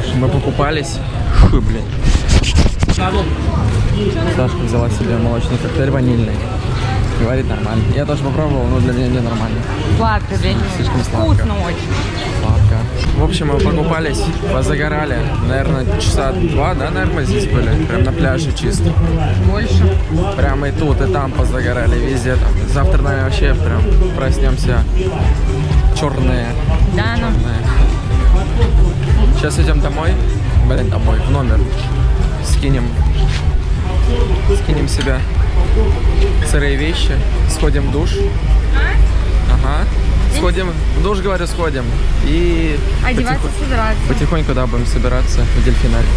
ж, мы покупались. Фу, блин. Сашка взяла себе молочный коктейль ванильный. Говорит нормально. Я тоже попробовал, но для меня не нормально. Сладко, блин. Слишком сладко. Вкусно очень. Сладко. В общем, мы покупались, позагорали. Наверное, часа два, да, наверное, здесь были. Прям на пляже чисто. Больше. Прямо и тут, и там позагорали, везде там. Завтра, наверное, вообще прям проснемся черные. Да, ну. Сейчас идем домой. Блин, домой, в номер. Скинем. Скинем себя сырые вещи. Сходим в душ. Ага. Сходим, в душ, говорю, сходим. И Одеваться, потихо- собираться. потихоньку, да, будем собираться в дельфинарий.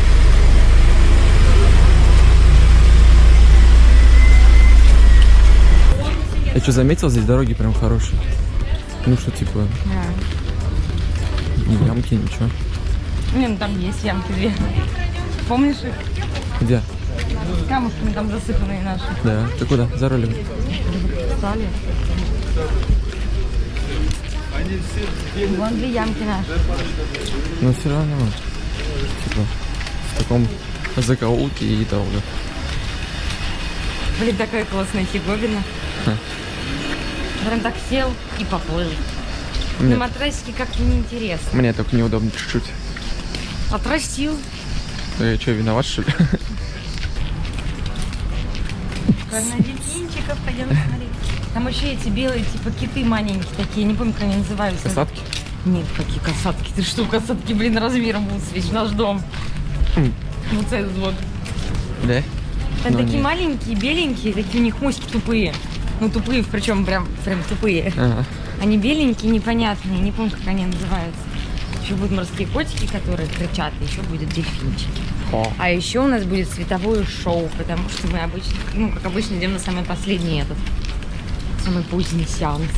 Я что, заметил, здесь дороги прям хорошие. Ну что, типа, Да. ни ямки, ничего. Не, ну там есть ямки две. Помнишь их? Где? Камушками там засыпанные наши. Да. Ты куда? За рулем. Стали. Вон две ямки наши. Но все равно, типа, в таком закоулке и долго. Блин, такая классная фиговина. Ха. Прям так сел и поплыл. Мне, На матрасике как-то неинтересно. мне только неудобно чуть-чуть. Отрастил. Я что, виноват, что ли? На дельфинчиков пойдем смотреть. Там еще эти белые, типа киты маленькие такие, не помню, как они называются. Касатки? Нет, какие касатки. Ты что, касатки, блин, размером будут свечь наш дом. Хм. Вот этот вот. Да? Там Ну, такие нет. маленькие, беленькие, такие у них моськи тупые. Ну, тупые, причем прям, прям тупые. Ага. Они беленькие, непонятные, не помню, как они называются. Еще будут морские котики, которые кричат, еще будет дельфинчики. О, А еще у нас будет световое шоу, потому что мы обычно, ну, как обычно, идем на самый последний этот, самый поздний сеанс.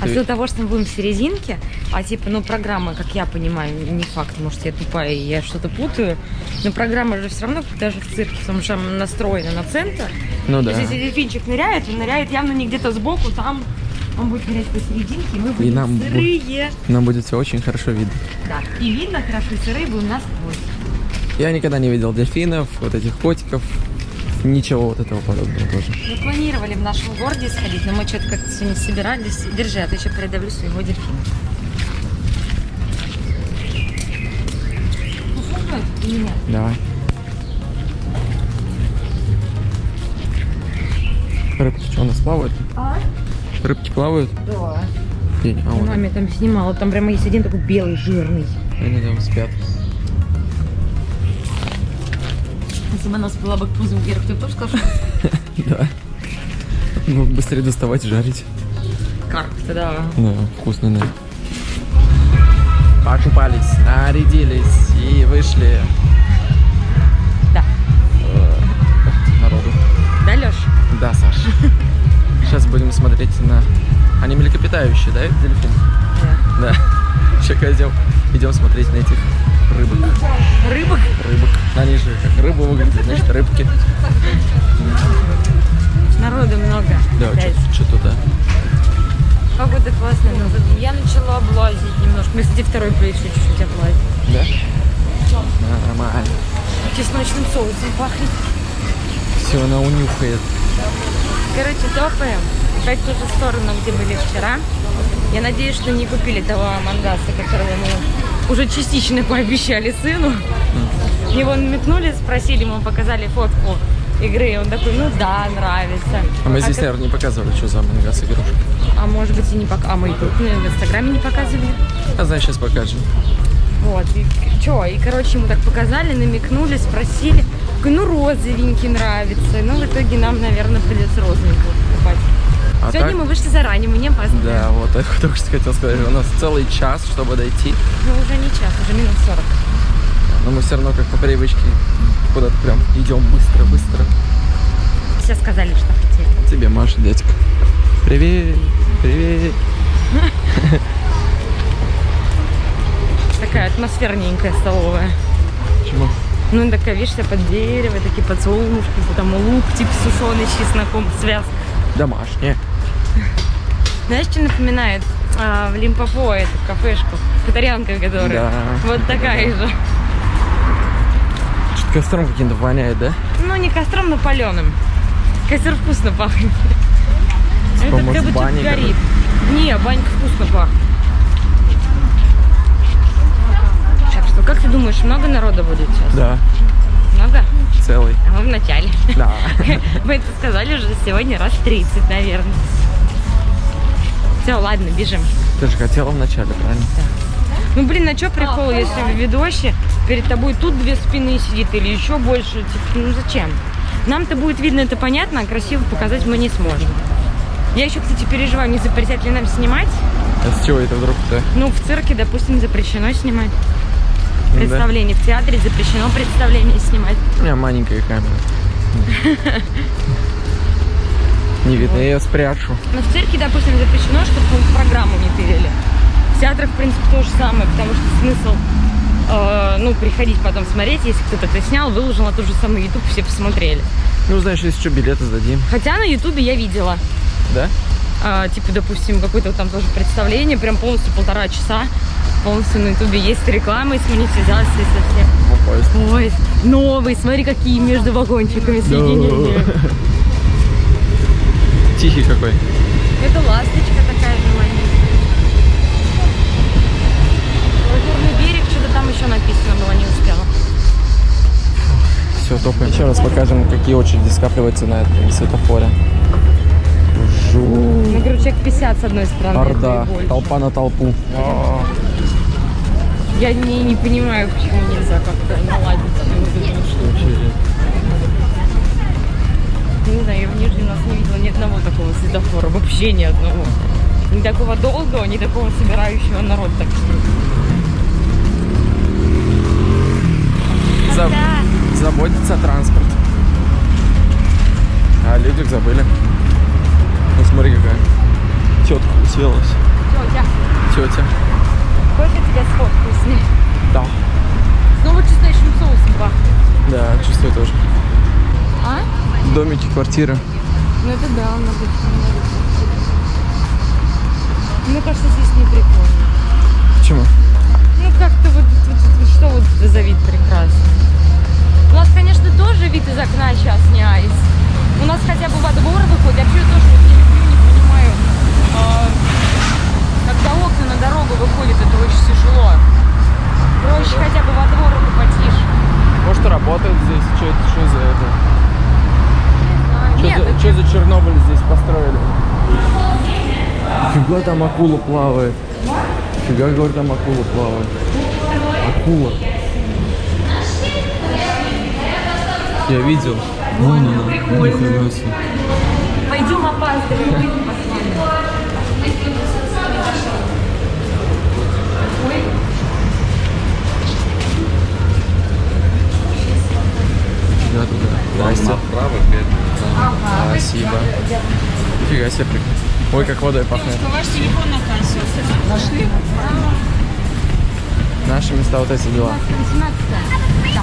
А из-за того, что мы будем в серединке, а типа, ну, программа, как я понимаю, не факт, может, я тупая и я что-то путаю, но программа же все равно, даже в цирке, потому что она настроена на центр. ну То да. есть, если дельфинчик ныряет, он ныряет явно не где-то сбоку, там он будет нырять посерединке, и мы будем нам бу- сырые. Нам будет все очень хорошо видно. Да, и видно хорошо, и сырые будем насквозь. Я никогда не видел дельфинов, вот этих котиков, ничего вот этого подобного тоже. Мы планировали в нашем городе сходить, но мы что-то как-то сегодня собирались. Держи, а то еще передавлю своего дельфина. Ну, или нет? Давай. Рыбки что, у нас плавают? А? Рыбки плавают? Да. Не- А, Я вон маме там снимала, там прямо есть один такой белый, жирный. они там спят. Если бы она спала бы к пузу вверх, ты бы тоже сказал, Да. Ну, быстрее доставать жарить. карп-то, да. Да, вкусно, да. Покупались, нарядились и вышли Да. народу. Да, Леш? Да, Саш. Сейчас будем смотреть на... Они млекопитающие, да, это дельфин? Да. Да. Сейчас идем, идем смотреть на этих рыбок. Рыбок? Рыбок. Они же как рыбы выглядят, значит, рыбки. Народу много. Да, что-то, да. Погода классная. но Я начала облазить немножко. Мы, кстати, второй еще чуть-чуть облазить. Да? Нормально. Чесночным соусом пахнет. Все, она унюхает. Короче, топаем. Опять в ту же сторону, где были вчера. Я надеюсь, что не купили того мангаса, которого мы уже частично пообещали сыну. Его намекнули, спросили, ему показали фотку игры. и Он такой, ну да, нравится. А мы здесь, как- наверное, не показывали, что за мангас игрушка. А может быть и не пока. А мы и ну, в инстаграме не показывали. А значит, сейчас покажем. Вот, и что, и, короче, ему так показали, намекнули, спросили. Такой, ну, розовенький нравится. Ну, в итоге нам, наверное, придется розовенького покупать. А Сегодня так- мы вышли заранее, мы не опаздываем. Да, вот, я только что хотел сказать, у нас целый час, чтобы дойти. Ну, уже не час, уже минут 40. Но мы все равно, как по привычке, куда-то прям идем быстро-быстро. Все сказали, что хотели. Тебе, Маша, дядька. Привет, привет. Такая атмосферненькая столовая. Почему? Ну, такая, видишь, вся под дерево, такие подсолнушки, там лук, типа сушеный с чесноком, связка. Домашняя. Знаешь, что напоминает? а, в Лимпопо эту кафешку, катарянка которая. Да. Вот такая же. Что-то костром каким-то воняет, да? Ну, не костром, но паленым. Костер вкусно пахнет. Типа, Этот может, как чуть горит. Не, банька вкусно пахнет. Что, как ты думаешь, много народа будет сейчас? Да, Много? целый. А мы в начале. Да. Мы это сказали уже сегодня раз 30, наверное. Все, ладно, бежим. Ты же хотела вначале, правильно? Ну, блин, а что прикол, если в видосе перед тобой тут две спины сидит или еще больше? Типа, ну зачем? Нам-то будет видно, это понятно, а красиво показать мы не сможем. Я еще, кстати, переживаю, не запретят ли нам снимать. А с чего это вдруг-то? Ну, в цирке, допустим, запрещено снимать. Ну да. Представление. В театре запрещено представление снимать. У меня маленькая камера. Не видно, я ее спрячу. Но в цирке, допустим, запрещено, чтобы программу не тырили. В театрах, в принципе, то же самое, потому что смысл, э, ну, приходить потом смотреть, если кто-то это снял, выложил на тот же самый YouTube, все посмотрели. Ну, знаешь, если что, билеты сдадим. Хотя на Ютубе я видела, Да? А, типа, допустим, какое-то там тоже представление, прям полностью полтора часа, полностью на Ютубе есть рекламы с монетизацией совсем. В поезд. Ой, новый, смотри, какие между вагончиками соединения. Тихий какой. Это ласточка такая же маленькая. Лазурный берег, что-то там еще написано было, не успела. Все, топаем. Еще раз покажем, какие очереди скапливаются на этом светофоре. Ну, говорю, человек 50 с одной стороны. Орда. Толпа на толпу. Я не, не понимаю, почему нельзя как-то наладить вот эту штуку. Не знаю, я в Нижнем нас не видела ни одного такого светофора, вообще ни одного. Ни такого долгого, ни такого собирающего народ так За- Заботиться о транспорте. А о людях забыли. Ну смотри какая. Тетка уселась. Тетя, Тетя. сколько тебя сфоткаю с ней? Да. Снова чесночным соусом пахнет. Да, чувствую тоже. А? Домики, квартиры. Ну это да, много Мне кажется, здесь не прикольно. Почему? Ну как-то вот, вот- вот что вот за вид прекрасный. У нас, конечно, тоже вид из окна сейчас не айс. У нас хотя бы во двор выходит. Я вообще тоже вот не люблю, не понимаю. а, когда окна на дорогу выходят, это очень тяжело. Проще хотя бы во двор и потише. Может работают здесь? Что это? Что за это? Что за Чернобыль здесь построили? Фига там акула плавает. Фига, говорю, там акула плавает. Акула. Я видел. Вон она. Пойдем опаздываем, Спасибо. Фига себе прикольно. Ой, как водой пахнет. Ваш телефон на кассе. Нашли? Наши места вот эти дела. 18 Да.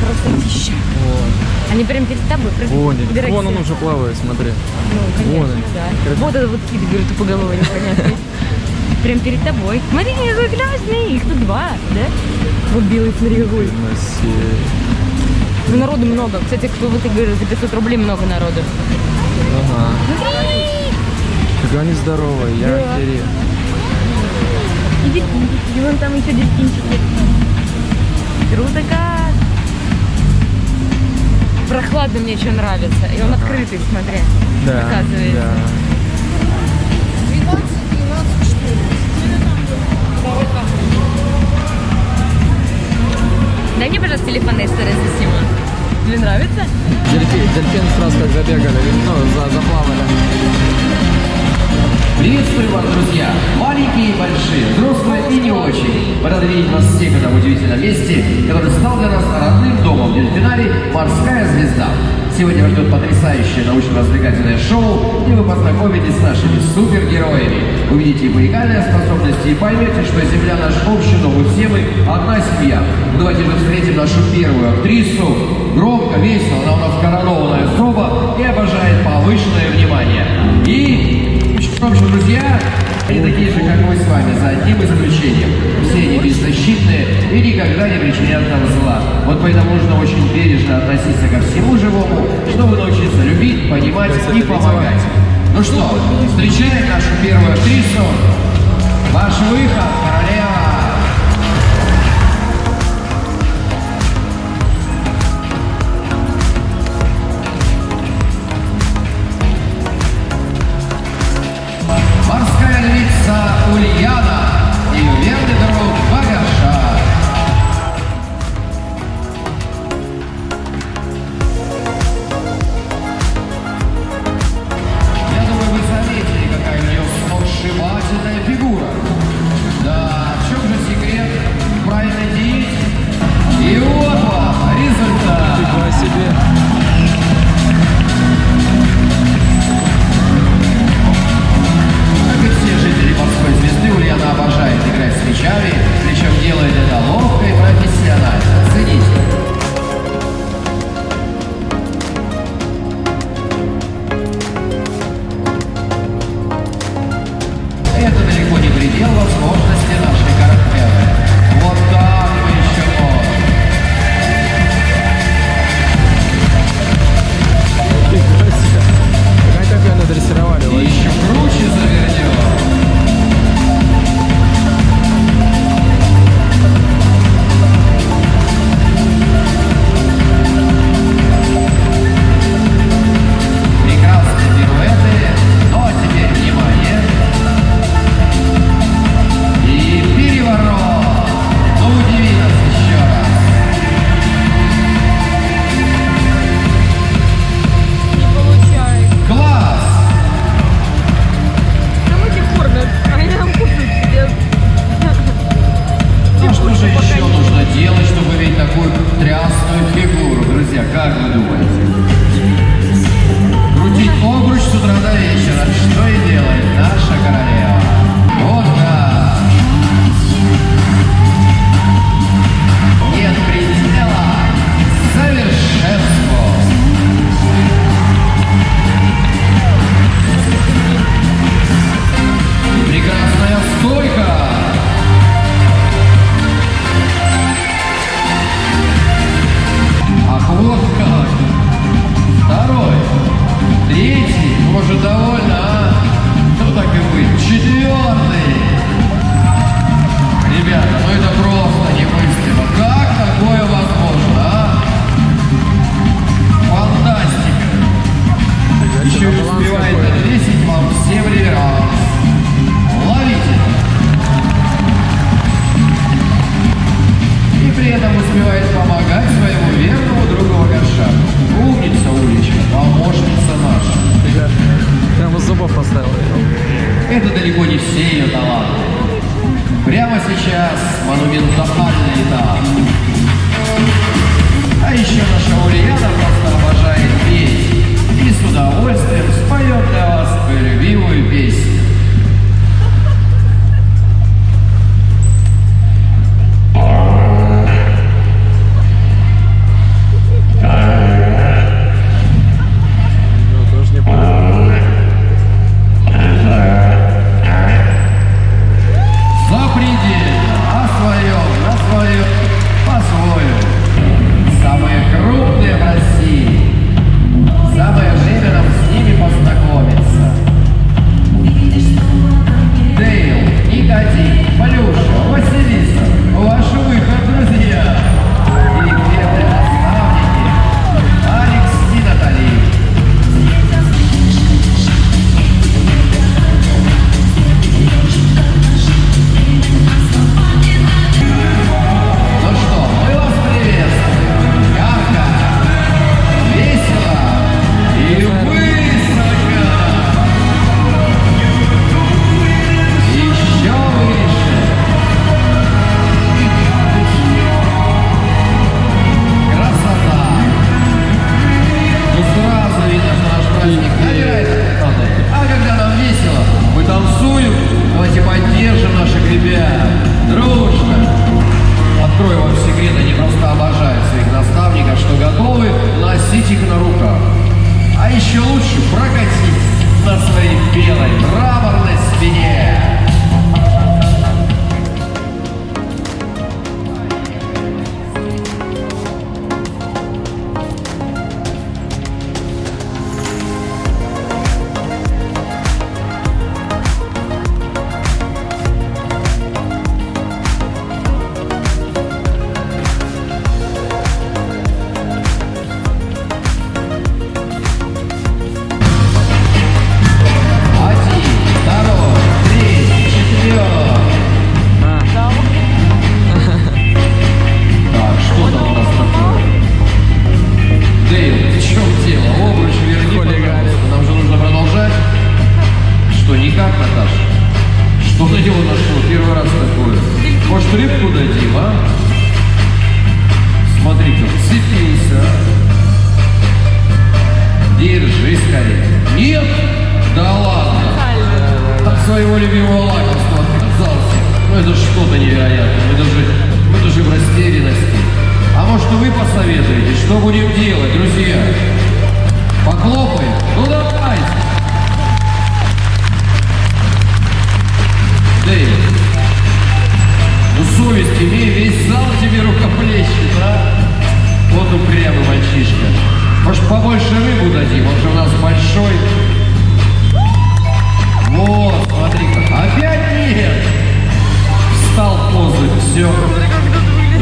Красотища. Вот. Они прям перед тобой. прям Вон, вон он уже плавает, смотри. Ну, конечно, Вон да. Вот это вот кит, говорю, тупоголовый непонятный. Прям перед тобой. Смотри, какой классный. Их тут два, да? Вот белый, смотри, какой. Ну, народу много. Кстати, кто вот и говорит, за 500 рублей много народу. Ага. Фига они здоровые, я Да. охерею. И дельфинчики. И вон там еще дельфинчики. Круто как! Прохладно мне что нравится. И он открытый, смотри. Да, Оказывается. да. Дай мне, пожалуйста, телефон Эстера засниму. Тебе нравится? Дельфин, дельфин сразу как забегали, ну, за, заплавали. Приветствую вас, друзья! Маленькие и большие, взрослые и не очень. Мы рады видеть вас всех в этом удивительном месте, который стал для нас родным домом в дельфинарий «Морская звезда». Сегодня вас ждет потрясающее научно-развлекательное шоу, где вы познакомитесь с нашими супергероями. Увидите уникальные способности и поймете, что Земля наш общий дом, и все мы одна семья. Ну, давайте же встретим нашу первую актрису. Громко, весело, она у нас коронованная особа и обожает повышенное внимание. И что друзья, они такие же, как мы с вами, за одним исключением. Все они беззащитные и никогда не причинят нам зла. Вот поэтому нужно очень бережно относиться ко всему живому, чтобы научиться любить, понимать и помогать. Ну что, встречаем нашу первую актрису. Ваш выход.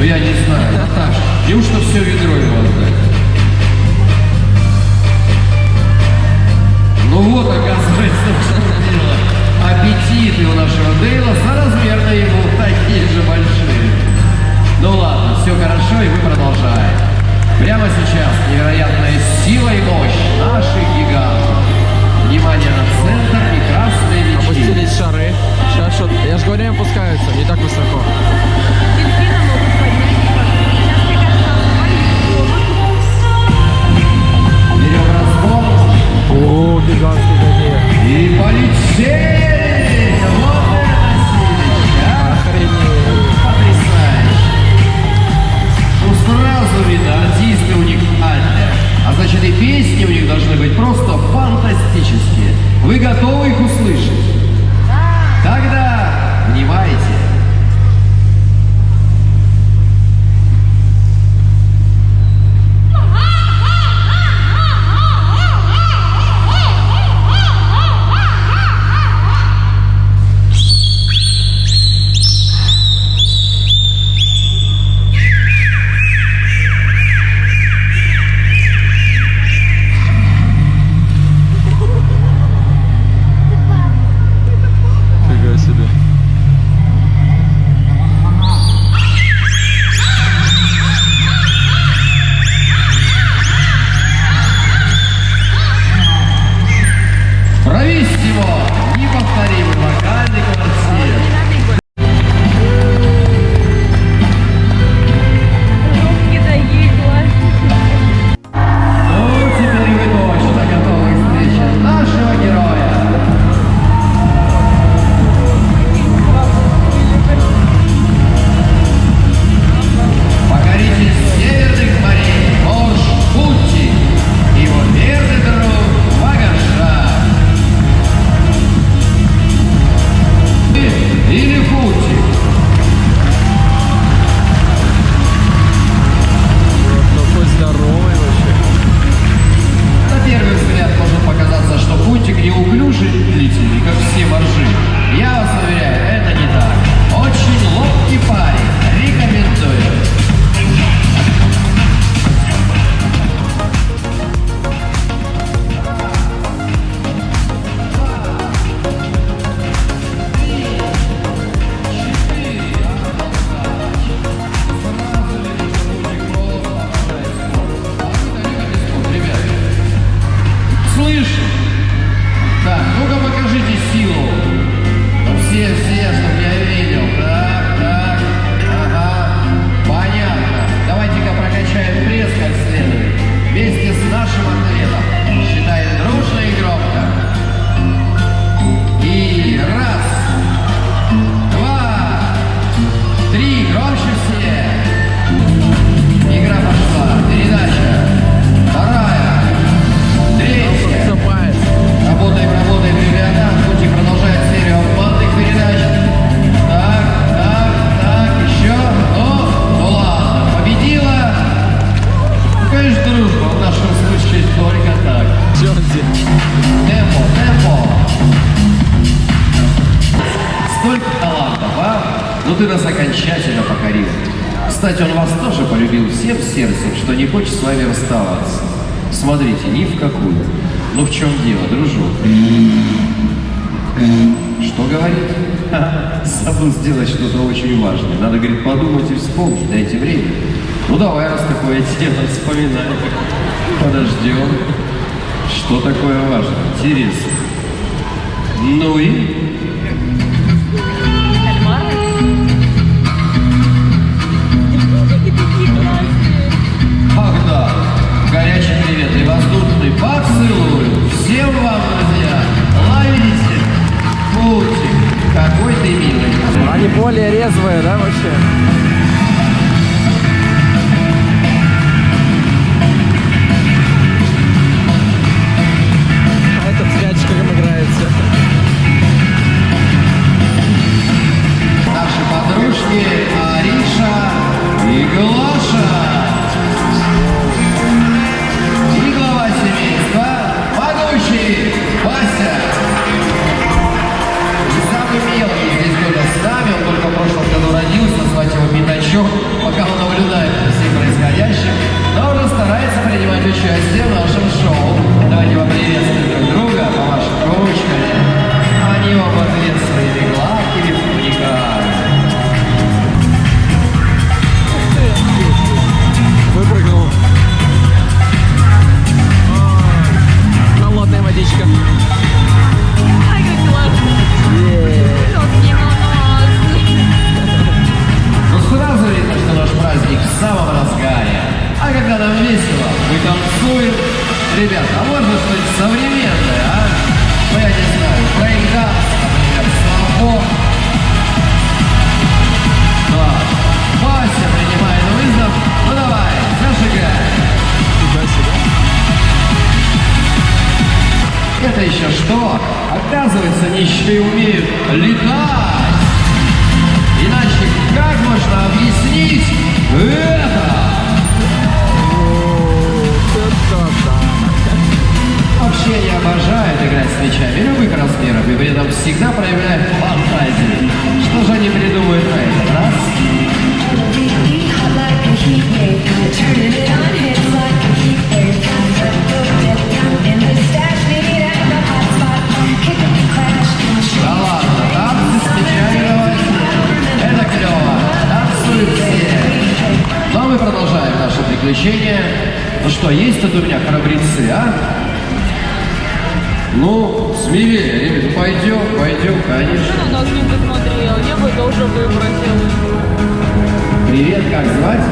Ну я не знаю, Наташа, неужто все ведро ему отдать? Ну вот, оказывается, в чем дело. Аппетиты у нашего Дейла соразмерно ему такие же большие. Ну ладно, все хорошо, и мы продолжаем. Прямо сейчас невероятная сила и мощь наших гигантов. Внимание на центр и красные мечи. Опустились шары. Сейчас что Я же говорю, опускаются, не так высоко. И полетели! Вот это силища, а! Охренеть. Потрясающе! Ну сразу видно. А значит и песни у них должны быть просто фантастические. Вы готовы их услышать? важный. Надо, говорит, подумать и вспомнить, дайте время. Ну давай, раз такое дело, вспоминай. Подождем. Что такое важно? Интересно. Ну и... Ах да, горячий привет и воздушный всем вам, друзья. Ловите, путик, какой ты милый. Они более резвые, да, вообще? что, есть тут у меня храбрецы, а? Ну, смелее, ребята, ну, пойдем, пойдем, конечно. Он нас не посмотрел, а я бы тоже выбросил. Привет, как звать?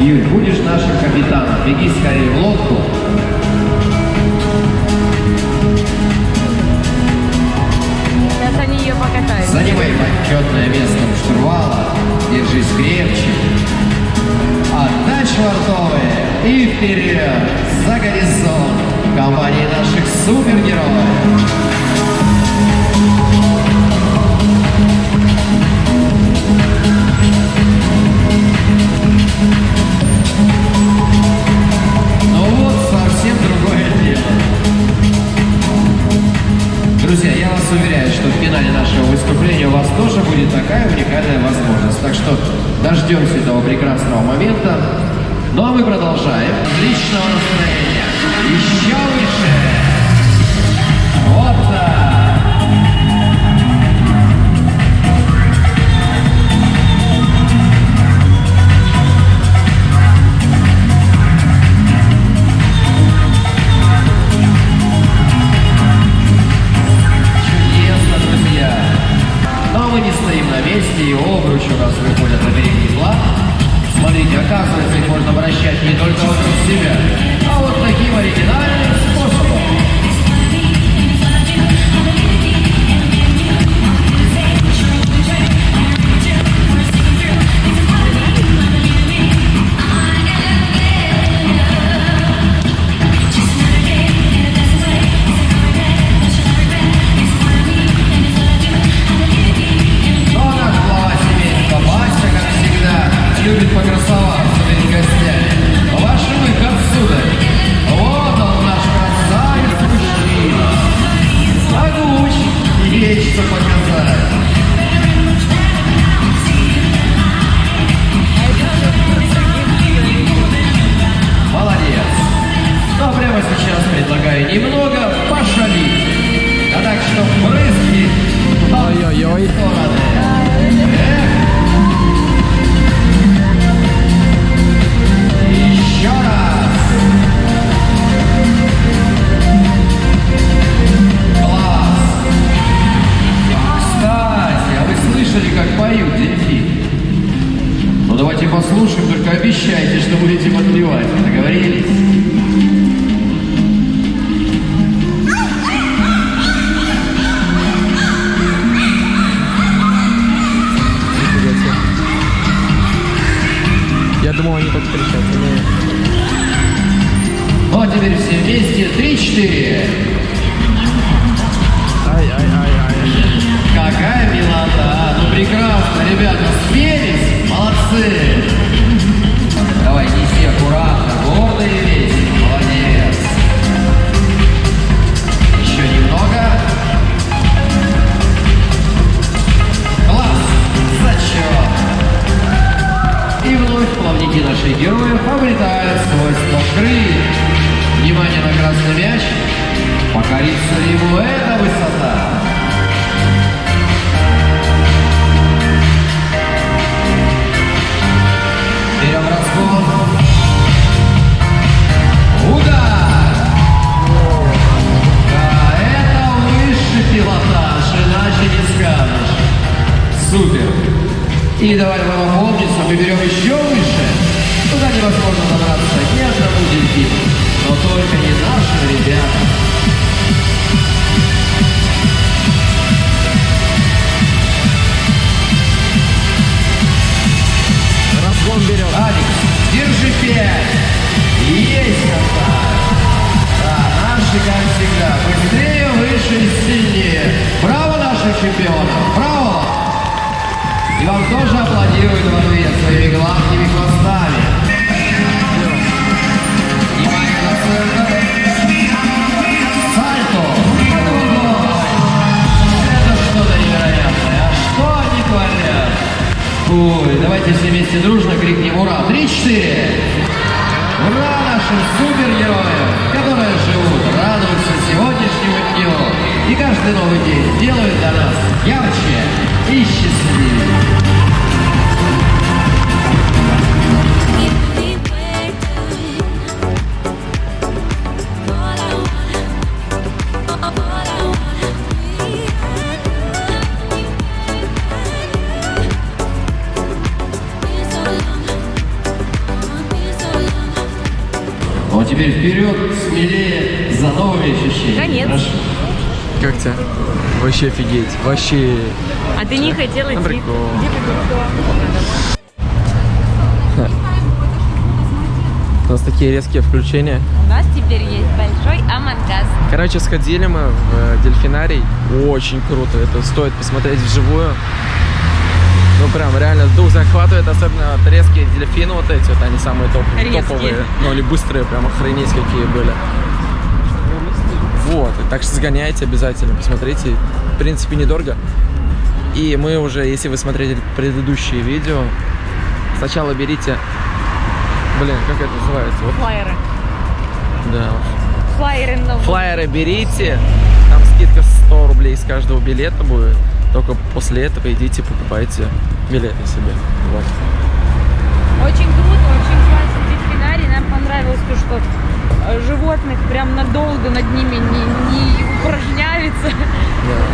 Юль, будешь нашим капитаном, беги скорее в лодку. Сейчас они ее покатают. Занимай почетное место штурвала, держись крепче швартовые и вперед за горизонт компании наших супергероев. солнечного. Еще обещайте, что будете подливать. Договорились? Я думал, они так кричать. Но... Ну, а теперь все вместе. Три-четыре. Ай-ай-ай-ай. Какая милота. Ну, прекрасно, ребята. Спелись. Молодцы. наши герои обретают свойства крыльев. Внимание на красный мяч. Покорится ему эта высота. Берем разгон. Удар! Да, это высший пилотаж, иначе не скажешь. Супер! И давай Вообще офигеть. Вообще. А ты не хотела идти? прикол. У нас такие резкие включения. У нас теперь есть большой амангаз. Короче, сходили мы в э, дельфинарий. Очень круто. Это стоит посмотреть вживую. Ну прям реально дух захватывает, особенно вот резкие дельфины вот эти, вот они самые топ, Резкие. топовые. Ну или быстрые, прям охренеть какие были. Вот, так что сгоняйте обязательно, посмотрите. В принципе, недорого. И мы уже, если вы смотрели предыдущие видео, сначала берите... Блин, как это называется? Вот, Флайеры. да, Флайеры на Флайеры берите, там скидка 100 рублей с каждого билета будет. Только после этого идите покупайте билеты себе. Вот. Очень круто, очень классно дельфинарий. Нам понравилось то, что животных прям надолго над ними не, не упражняется.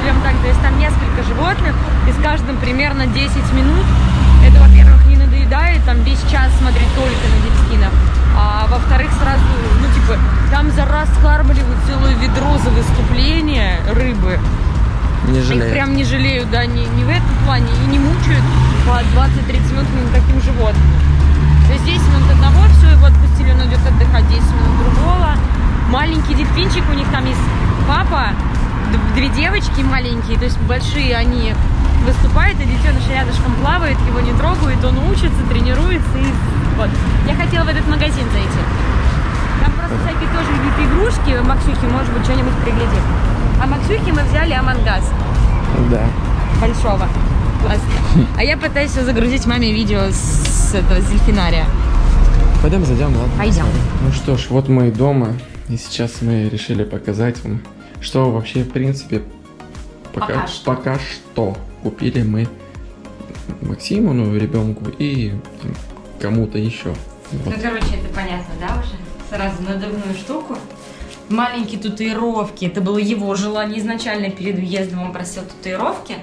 Прям так, то есть там несколько животных, и с каждым примерно 10 минут. Это, во-первых, не надоедает, там весь час смотреть только на дельфинов. А во-вторых, сразу, ну, типа, там за раз скармливают целое ведро за выступление рыбы. Не Их жалею. прям не жалеют, да, не, не в этом плане, и не мучают по 20-30 минут таким животным. То есть 10 минут одного, все, его отпустили, он идет отдыхать, 10 минут другого. Маленький дельфинчик, у них там есть папа, две девочки маленькие, то есть большие они выступают, и детеныш рядышком плавает, его не трогают, он учится, тренируется, и вот. Я хотела в этот магазин зайти. Там просто всякие тоже какие-то игрушки, Максюхи, может быть, что-нибудь приглядим. А Максюхи мы взяли Амангаз Да. большого. Классно. А я пытаюсь загрузить маме видео с этого с дельфинария. Пойдем зайдем, ладно? Пойдем. Ну что ж, вот мы и дома. И сейчас мы решили показать вам, что вообще, в принципе, пока, Пока что. пока что купили мы Максиму, ну, ребенку, и кому-то еще. Вот. Ну, короче, это понятно, да, уже? Сразу надувную штуку. Маленькие татуировки. Это было его желание изначально перед въездом. Он просил татуировки,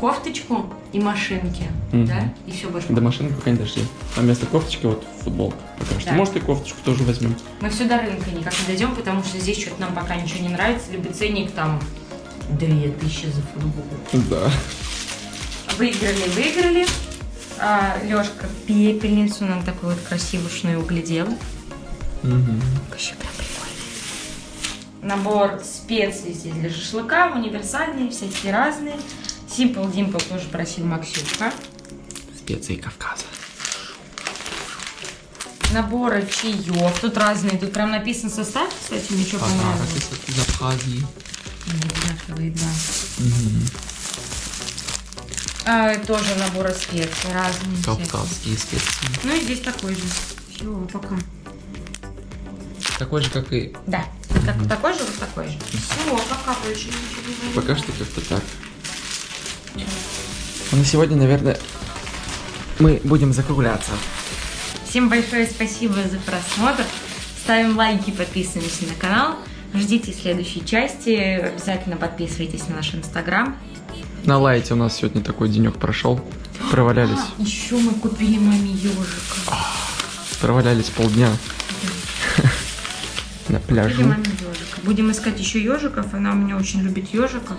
кофточку и машинки. Мгм. Да? И все больше. До машины пока не дошли. А вместо кофточки вот футболка пока что. Да. Может и кофточку тоже возьмем. Мы все до рынка никак не дойдем, потому что здесь что-то нам пока ничего не нравится. Либо ценник там 2000 за футболку. Да. Выиграли, выиграли. А, Лешка пепельницу нам такую вот красивушную углядел. Вообще прям прикольный. Набор специй здесь для шашлыка, универсальные, всякие разные. Simple Dimple тоже просил Максюха. Специи Кавказа. Наборы чаев, тут разные, тут прям написан состав, кстати, мне что понравилось. из Абхазии. Одинаковые, да. А, тоже наборы специй разные. всякие. Кавказские специи. Ну и здесь такой же. Все, пока. Такой же, как и Да. Как, такой же, вот такой же. Все, пока больше ничего не Пока что как-то так. Ну, на сегодня, наверное, мы будем закругляться. Всем большое спасибо за просмотр. Ставим лайки, подписываемся на канал. Ждите следующей части. Обязательно подписывайтесь на наш инстаграм. На лайте у нас сегодня такой денек прошел. Провалялись. Еще мы купили маме ежика. Провалялись полдня. На пляже. Будем искать еще ежиков. Она у меня очень любит ежиков.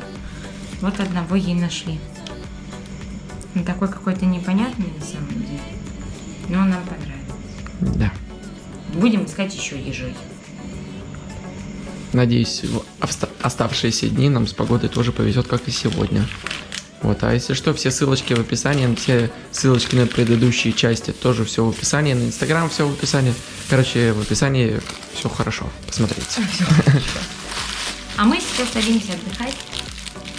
Вот одного ей нашли. Он такой какой-то непонятный на самом деле. Но нам понравился. Да. Будем искать еще ежей. Надеюсь, в оста- оставшиеся дни нам с погодой тоже повезет, как и сегодня. Вот, а если что, все ссылочки в описании, все ссылочки на предыдущие части тоже все в описании, на Инстаграм все в описании. Короче, в описании все хорошо, посмотрите. А мы сейчас садимся отдыхать.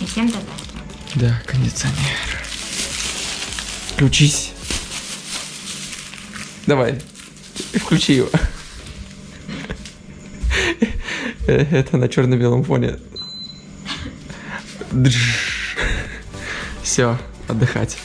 Всем до. Да, кондиционер. Включись. Давай, включи его. Это на черно-белом фоне. Все, отдыхать.